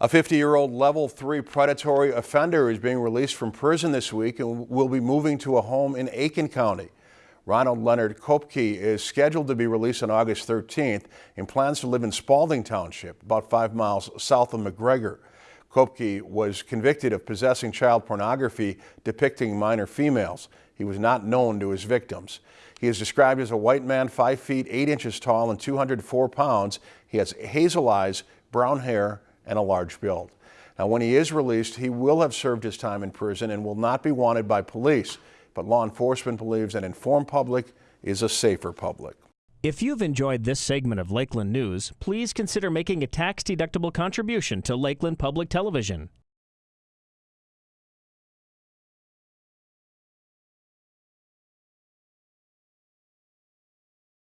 A 50-year-old level 3 predatory offender is being released from prison this week and will be moving to a home in Aitkin County. Ronald Leonard Kopke is scheduled to be released on August 13th and plans to live in Spalding Township, about five miles south of McGregor. Kopke was convicted of possessing child pornography depicting minor females. He was not known to his victims. He is described as a white man, 5 feet 8 inches tall and 204 pounds. He has hazel eyes, brown hair, and a large build. Now, when he is released, he will have served his time in prison and will not be wanted by police. But law enforcement believes an informed public is a safer public. If you've enjoyed this segment of Lakeland News, please consider making a tax-deductible contribution to Lakeland Public Television.